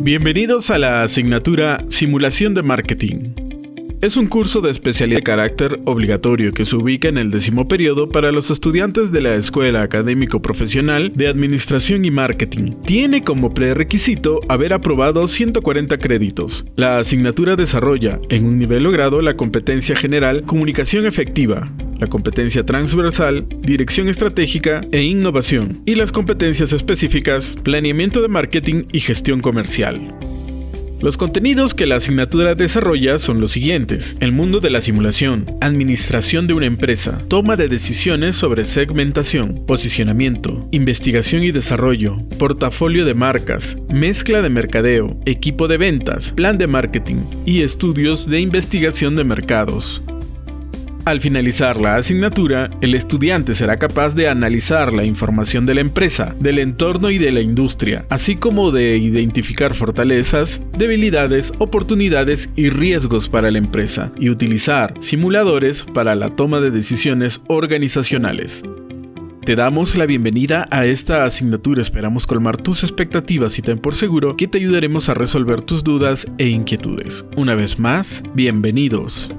Bienvenidos a la asignatura Simulación de Marketing. Es un curso de especialidad de carácter obligatorio que se ubica en el décimo periodo para los estudiantes de la Escuela Académico Profesional de Administración y Marketing. Tiene como prerequisito haber aprobado 140 créditos. La asignatura desarrolla, en un nivel logrado, la competencia general Comunicación Efectiva, la competencia transversal, dirección estratégica e innovación, y las competencias específicas, planeamiento de marketing y gestión comercial. Los contenidos que la asignatura desarrolla son los siguientes. El mundo de la simulación, administración de una empresa, toma de decisiones sobre segmentación, posicionamiento, investigación y desarrollo, portafolio de marcas, mezcla de mercadeo, equipo de ventas, plan de marketing y estudios de investigación de mercados. Al finalizar la asignatura, el estudiante será capaz de analizar la información de la empresa, del entorno y de la industria, así como de identificar fortalezas, debilidades, oportunidades y riesgos para la empresa, y utilizar simuladores para la toma de decisiones organizacionales. Te damos la bienvenida a esta asignatura, esperamos colmar tus expectativas y ten por seguro que te ayudaremos a resolver tus dudas e inquietudes. Una vez más, bienvenidos.